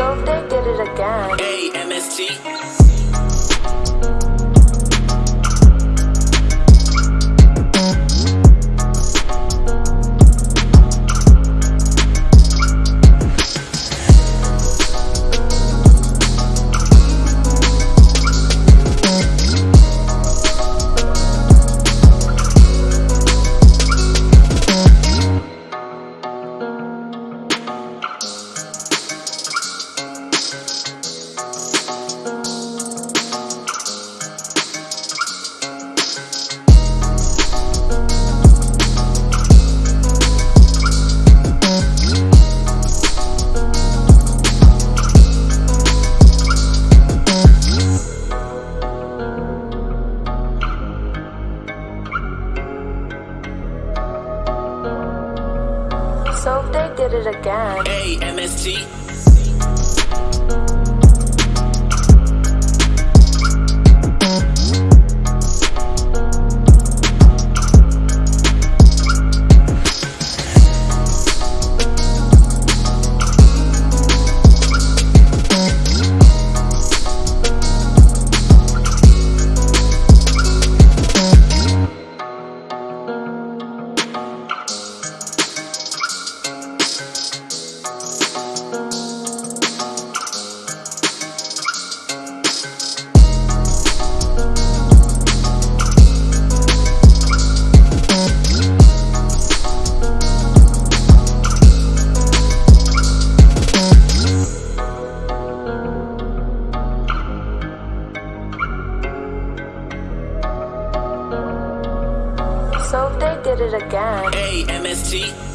so they did it again. A-M-S-T. So they did it again, Hey, MST. So if they did it again. Hey, MST.